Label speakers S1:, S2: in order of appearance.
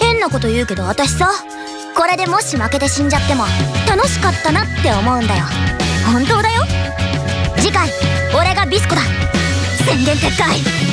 S1: 変なこと言うけど私さこれでもし負けて死んじゃっても楽しかったなって思うんだよ。本当だよ。次回俺がビスコだ。宣言撤回。